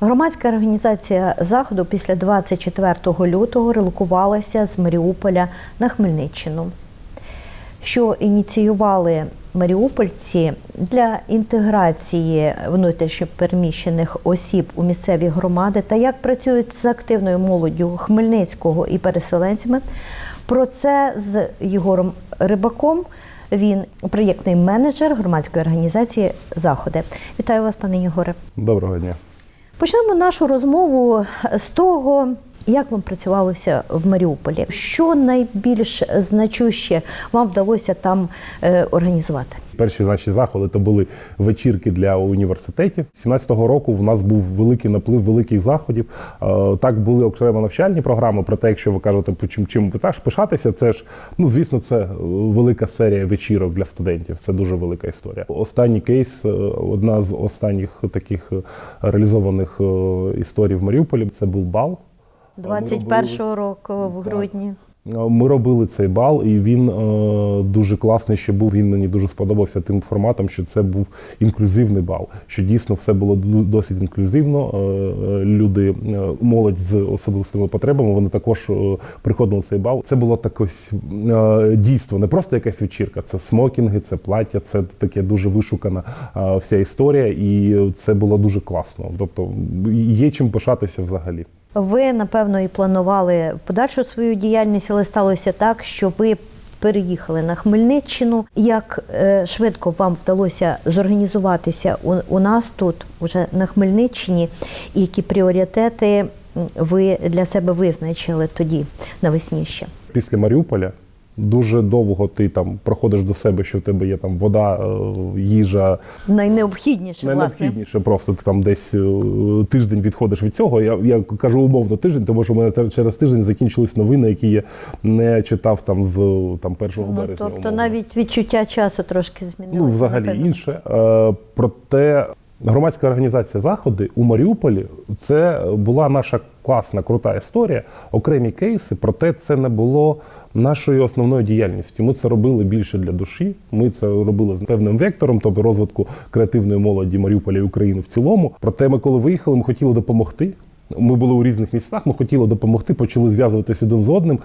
Громадська організація заходу після 24 лютого релокувалася з Маріуполя на Хмельниччину, що ініціювали маріупольці для інтеграції внутрішньопереміщених осіб у місцеві громади та як працюють з активною молоддю Хмельницького і переселенцями. Про це з Єгором Рибаком. Він проєктний менеджер громадської організації Заходи. Вітаю вас, пане Єгоре. Доброго дня. Почнемо нашу розмову з того, як вам працювалося в Маріуполі. Що найбільш значуще вам вдалося там е, організувати? Перші наші заходи то були вечірки для університетів. 17-го року в нас був великий наплив великих заходів. Е, Так були окремо навчальні програми. Проте, якщо ви кажете, чим чим пишатися, це ж ну звісно, це е, велика серія вечірок для студентів. Це дуже велика історія. Останній кейс, е, одна з останніх таких реалізованих історій в Маріуполі. Це був бал. 21-го року в грудні. Ми робили цей бал, і він е, дуже класний ще був. Він мені дуже сподобався тим форматом, що це був інклюзивний бал. Що дійсно все було досить інклюзивно. Е, е, люди, е, молодь з особливими потребами, вони також е, приходили на цей бал. Це було так ось е, дійство, не просто якась вечірка, це смокінги, це плаття, це таке дуже вишукана е, вся історія, і це було дуже класно. Тобто є чим пишатися взагалі. Ви, напевно, і планували подальшу свою діяльність, але сталося так, що ви переїхали на Хмельниччину. Як е, швидко вам вдалося зорганізуватися у, у нас тут, уже на Хмельниччині, і які пріоритети ви для себе визначили тоді навесні ще? після Маріуполя дуже довго ти там проходиш до себе, що в тебе є там вода, е, їжа. Найнеобхідніше, власне. Просто ти там десь е, тиждень відходиш від цього. Я, я кажу умовно тиждень, тому що в мене через тиждень закінчились новини, які я не читав там з там 1 Ну, березня. тобто умовно. навіть відчуття часу трошки змінилося. Ну, взагалі напевно. інше. Е, проте громадська організація Заходи у Маріуполі це була наша класна, крута історія, окремі кейси, проте це не було нашою основною діяльністю. Ми це робили більше для душі. Ми це робили з певним вектором, тобто розвитку креативної молоді Маріуполя і України в цілому. Проте ми, коли виїхали, ми хотіли допомогти. Ми були у різних місцях, ми хотіли допомогти, почали зв'язуватися один з одним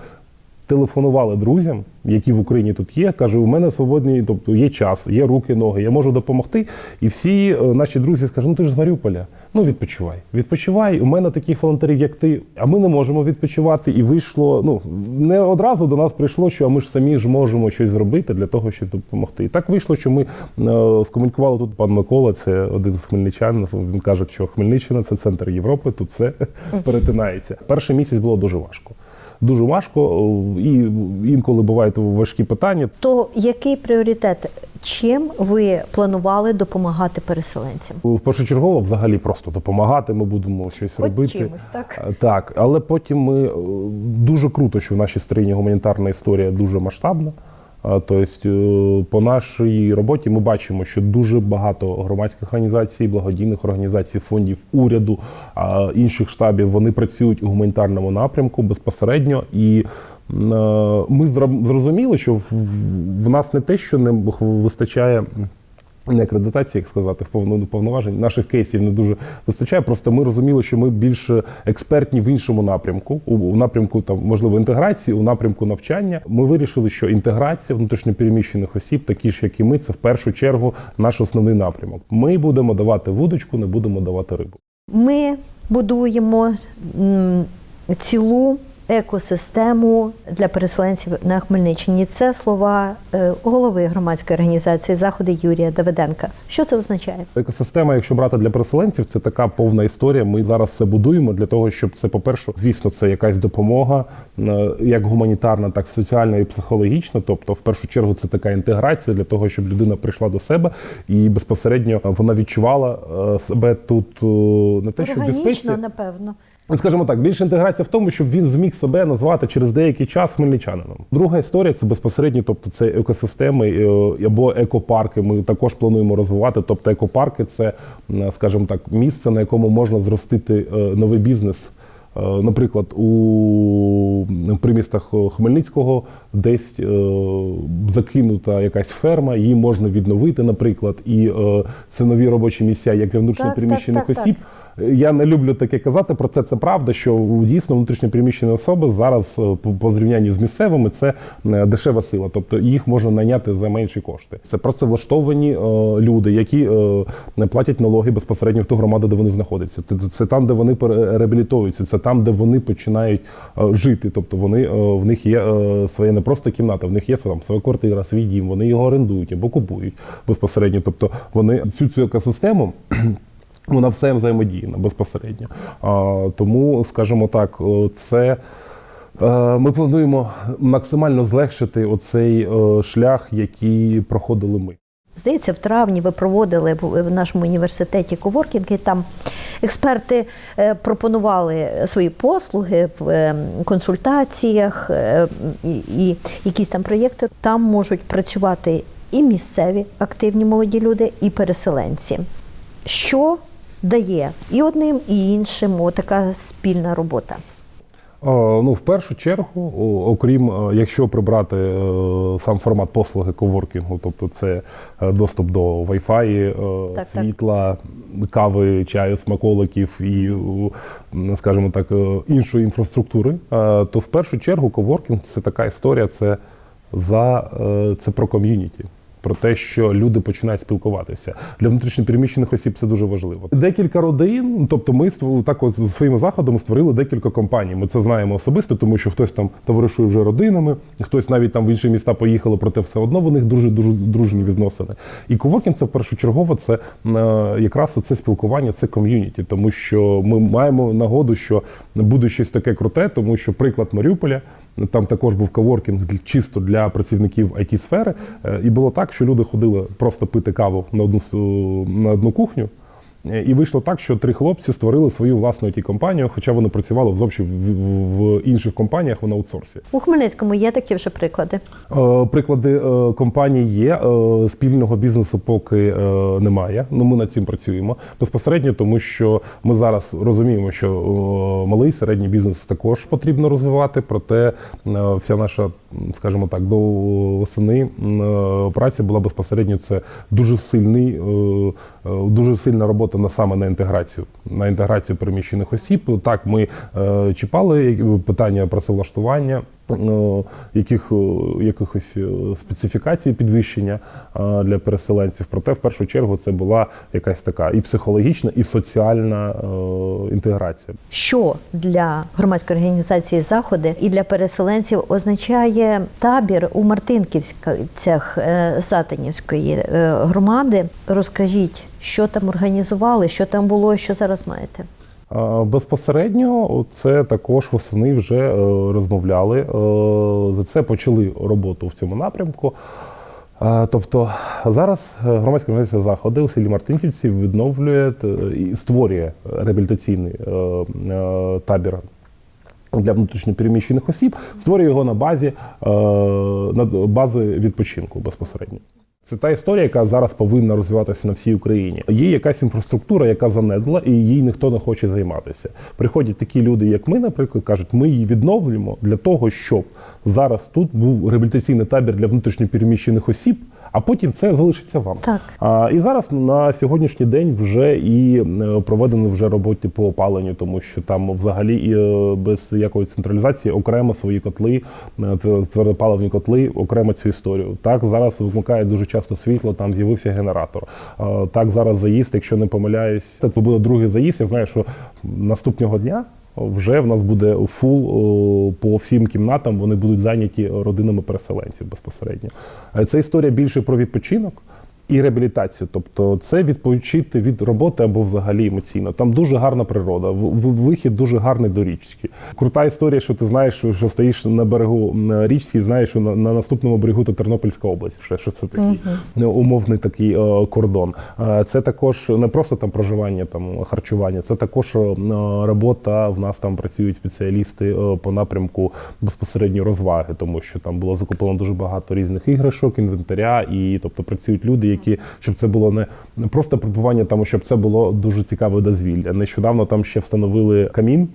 телефонували друзям, які в Україні тут є. Каже, у мене свободні, тобто є час, є руки, ноги, я можу допомогти. І всі е, наші друзі скажуть, ну ти ж з Маріуполя, ну відпочивай. Відпочивай. У мене таких волонтерів, як ти, а ми не можемо відпочивати. І вийшло. Ну не одразу до нас прийшло, що ми ж самі ж можемо щось зробити для того, щоб допомогти. І так вийшло, що ми е, скомунікували тут. Пан Микола, це один з хмельничан. Він каже, що Хмельниччина це центр Європи, тут все перетинається. Перший місяць було дуже важко. Дуже важко, е, і інколи бувають важкі питання. То який пріоритет? Чим ви планували допомагати переселенцям? Першочергово взагалі просто допомагати. Ми будемо щось От робити. чимось, так? Е, Так, але потім ми е, дуже круто, що в нашій країні гуманітарна історія дуже масштабна. Тобто, по нашій роботі ми бачимо, що дуже багато громадських організацій, благодійних організацій, фондів, уряду, інших штабів вони працюють у гуманітарному напрямку безпосередньо. І е, ми зрозуміли, що в нас не те, що не вистачає. Не акредитації, як сказати, в повно- повноважень наших кейсів не дуже вистачає. Просто ми розуміли, що ми більш експертні в іншому напрямку, у, напрямку там можливо інтеграції, у напрямку навчання. Ми вирішили, що інтеграція внутрішньопереміщених осіб, такі ж як і ми, це в першу чергу наш основний напрямок. Ми будемо давати вудочку, не будемо давати рибу. Ми будуємо цілу екосистему для переселенців на Хмельниччині. Це слова е, голови громадської організації Заходи Юрія Давиденка. Що це означає? Екосистема, якщо брати для переселенців, це така повна історія. Ми зараз це будуємо для того, щоб це, по-перше, звісно, це якась допомога, е, як гуманітарна, так і соціальна і психологічна. Тобто, в першу чергу, це така інтеграція для того, щоб людина прийшла до себе і безпосередньо вона відчувала е, себе тут не те, що. Органічно, напевно. Скажімо так, більше інтеграція в тому, щоб він зміг себе назвати через деякий час хмельничанином. Друга історія це безпосередньо, тобто це екосистеми е, або екопарки. Ми також плануємо розвивати. Тобто, екопарки це, скажімо так, місце, на якому можна зростити е, новий бізнес. Е, Наприклад, у примістах Хмельницького десь закинута якась ферма, її можна відновити, наприклад, і це нові робочі місця як для внутрішньо Так, переміщених так, так, осіб. Я не люблю таке казати. Про це це правда, що дійсно внутрішньо переміщені особи зараз е, по, зрівнянні з місцевими це е, дешева сила, тобто їх можна найняти за менші кошти. Це працевлаштовані е, люди, які не платять налоги безпосередньо в ту громаду, де вони знаходяться. Це, це там, де вони реабілітуються, це там, де вони починають жити. Тобто вони в них є своя не просто кімната, в них є там своя квартира, свій дім. Вони його орендують або купують безпосередньо. Тобто вони всю цю екосистему. Вона все взаємодійна безпосередньо. А, тому, скажімо так, це е, ми плануємо максимально злегшити оцей е, шлях, який проходили ми. Здається, в травні ви проводили в нашому університеті коворкінг, і там експерти е, пропонували свої послуги в консультаціях і якісь там проєкти. Там можуть працювати і місцеві активні молоді люди, і переселенці. Що дає і одним, і іншим така спільна робота? Ну, в першу чергу, окрім е, якщо прибрати е, сам формат послуги коворкінгу, тобто це е, доступ до Wi-Fi, так. світла, кави, чаю, смаколиків і, скажімо так, іншої інфраструктури, то в першу чергу коворкінг це така історія, це за це про ком'юніті. Про те, що люди починають спілкуватися для внутрішньопереміщених осіб, це дуже важливо. Декілька родин, тобто ми так от своїми заходами створили декілька компаній. Ми це знаємо особисто, тому що хтось там товаришує вже родинами, хтось навіть там в інші міста поїхали, проте все одно в них дуже дуже дружні відносини. І ковокін це першочергово це е, якраз це спілкування, це ком'юніті, тому що ми маємо нагоду, що буде щось таке круте, тому що приклад Маріуполя. Там також був коворкінг чисто для працівників it сфери Е, І було так, що люди ходили просто пити каву на одну на одну кухню. Е, І вийшло так, що три хлопці створили свою власну it компанію хоча вони працювали в, в, в інших компаніях в аутсорсі. У Хмельницькому є такі вже приклади. Е, Приклади е, компаній є. Спільного бізнесу поки немає. Ну ми над цим працюємо безпосередньо, тому що ми зараз розуміємо, що малий середній бізнес також потрібно розвивати. Проте вся наша, скажімо так, до е, праця була безпосередньо. Це дуже сильний, дуже сильна робота на саме на інтеграцію, на інтеграцію переміщених осіб. Так, ми е, чіпали як- питання працевлаштування. Е, Яких е, якихось е, специфікацій підвищення е, для переселенців, проте в першу чергу це була якась така і психологічна, і соціальна інтеграція. Що для громадської організації заходи і для переселенців означає табір у Мартинківцях Сатанівської е, громади? Розкажіть, що там організували, що там було, що зараз маєте? Безпосередньо це також восени вже е, розмовляли. е, За це почали роботу в цьому напрямку. Е, Тобто зараз громадська організація заходи у селі Мартинківці відновлює і створює реабілітаційний табір. Для внутрішньопереміщених осіб створює його на базі на бази відпочинку безпосередньо. Це та історія, яка зараз повинна розвиватися на всій Україні. Є якась інфраструктура, яка занедла, і їй ніхто не хоче займатися. Приходять такі люди, як ми, наприклад, кажуть, ми її відновлюємо для того, щоб зараз тут був реабілітаційний табір для внутрішньопереміщених осіб, а потім це залишиться вам. Так. А, і зараз на сьогоднішній день вже і е, проведені вже роботи по опаленню, тому що там взагалі і, е, без якої централізації окремо свої котли, е, твердопаливні котли, окремо цю історію. Так зараз вимикає дуже часто світло, там з'явився генератор. А, Так зараз заїзд, якщо не помиляюсь, це буде другий заїзд. Я знаю, що наступного дня. Вже в нас буде фул по всім кімнатам. Вони будуть зайняті родинами переселенців безпосередньо. Е, Це історія більше про відпочинок і реабілітацію. Тобто, це відпочити від роботи або взагалі емоційно. Там дуже гарна природа, вихід дуже гарний до річки. Крута історія, що ти знаєш, що, стоїш на берегу річки, і знаєш, що на, на наступному берегу то Тернопільська область. Ще що це такий е, умовний такий е, кордон. Е, Це також не просто там проживання, там харчування, це також е, робота. В нас там працюють спеціалісти по напрямку безпосередньо розваги, тому що там було закуплено дуже багато різних іграшок, інвентаря, і тобто працюють люди, які щоб це було не, просто прибування, там, щоб це було дуже цікаве дозвілля. Нещодавно там ще встановили камін.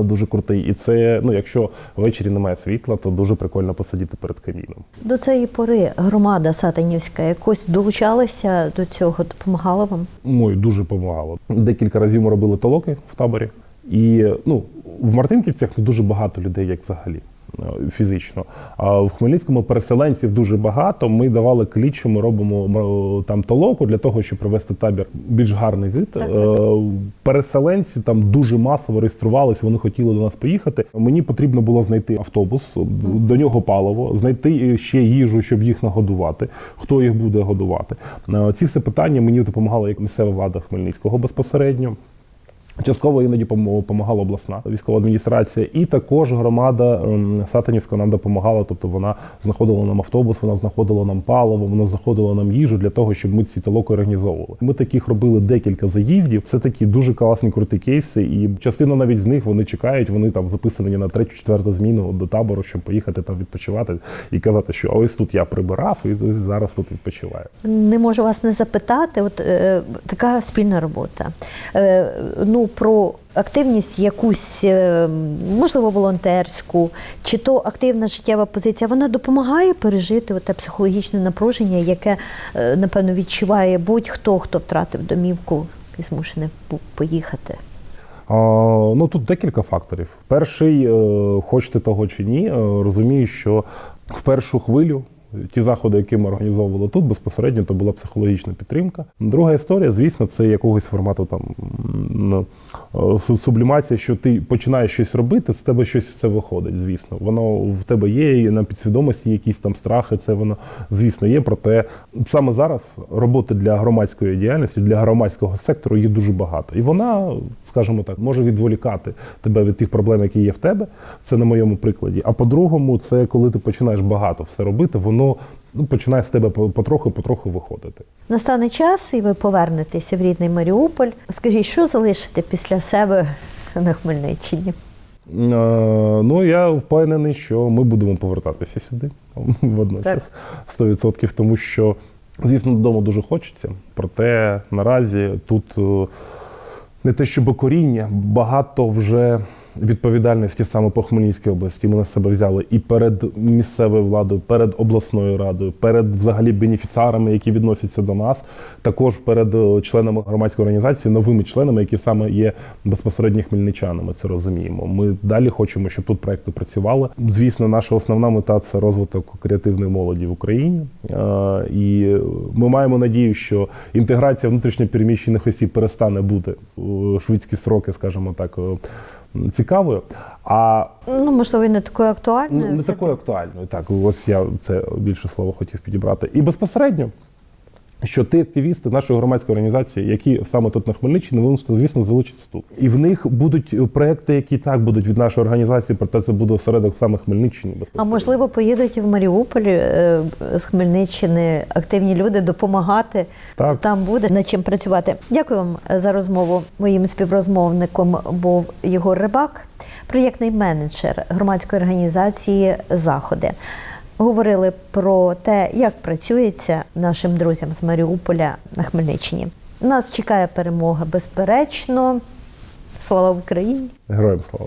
дуже крутий. І це, ну, якщо ввечері немає світла, то дуже прикольно посидіти перед каміном. До цієї пори громада Сатанівська якось долучалася до цього, допомагала вам? Ой, дуже допомагало. Декілька разів ми робили толоки в таборі. І ну, в Мартинківцях не дуже багато людей, як взагалі. Е, Фізично, а в Хмельницькому переселенців дуже багато. Ми давали кліч, ми робимо м, там толоку для того, щоб привести табір більш гарний вид. Так, так. Е, Переселенці там дуже масово реєструвалися, вони хотіли до нас поїхати. Мені потрібно було знайти автобус, до нього паливо, знайти ще їжу, щоб їх нагодувати. Хто їх буде годувати? Е, Ці все питання мені допомагала як місцева влада Хмельницького безпосередньо. Частково іноді пом- допомагала обласна військова адміністрація, і також громада ем, Сатанівська нам допомагала. Тобто вона знаходила нам автобус, вона знаходила нам паливо, вона знаходила нам їжу для того, щоб ми ці толоки організовували. Ми таких робили декілька заїздів. Це такі дуже класні круті кейси, і частина навіть з них вони чекають. Вони там записані на третю, четверту зміну до табору, щоб поїхати там відпочивати і казати, що ось тут я прибирав, і ось зараз тут відпочиваю. Не можу вас не запитати. От е, така спільна робота. Е, ну про активність якусь, е, можливо, волонтерську, чи то активна життєва позиція, вона допомагає пережити те психологічне напруження, яке е, напевно відчуває будь-хто, хто втратив домівку і змушений поїхати. Ну тут декілька факторів. Перший, е, хочете того чи ні, розумію, що в першу хвилю. Ті заходи, які ми організовували тут, безпосередньо то була психологічна підтримка. Друга історія, звісно, це якогось формату там е, су- сублімація, що ти починаєш щось робити, з тебе щось все виходить. Звісно, воно в тебе є, і на підсвідомості якісь там страхи. Це воно звісно є. Проте саме зараз роботи для громадської діяльності, для громадського сектору є дуже багато, і вона, скажімо так, може відволікати тебе від тих проблем, які є в тебе. Це на моєму прикладі. А по-другому, це коли ти починаєш багато все робити, воно ну, починає з тебе потроху-потроху виходити. Настане час, і ви повернетеся в рідний Маріуполь. Скажіть, що залишите після себе на Хмельниччині? Е, Ну, я впевнений, що ми будемо повертатися сюди водночас 100%, тому що, звісно, додому дуже хочеться. Проте наразі тут е, не те, щоб коріння, багато вже відповідальності саме по Хмельницькій області. Ми на себе взяли і перед місцевою владою, перед обласною радою, перед взагалі бенефіціарами, які відносяться до нас, також перед е, членами громадської організації, новими членами, які саме є безпосередньо хмельничанами. Це розуміємо. Ми далі хочемо, щоб тут проекти працювали. Звісно, наша основна мета це розвиток креативної молоді в Україні. Е, І ми маємо надію, що інтеграція внутрішньопереміщених осіб перестане бути швидкі строки, скажімо так. Цікавою, а Ну, можливо, і не такою актуальною. Ну, не такою актуальною. Так, ось я це більше слово хотів підібрати. І безпосередньо, що ті активісти нашої громадської організації, які саме тут на Хмельниччині, вони, звісно, залучаться тут. І в них будуть проекти, які так будуть від нашої організації, проте це буде осередок саме Хмельниччини. А можливо, поїдуть і в Маріуполь е, з Хмельниччини активні люди допомагати. Так. Там буде над чим працювати. Дякую вам за розмову. Моїм співрозмовником був Єгор Рибак, проєктний менеджер громадської організації Заходи. Говорили про те, як працюється нашим друзям з Маріуполя на Хмельниччині. Нас чекає перемога безперечно. Слава Україні! Героям слава.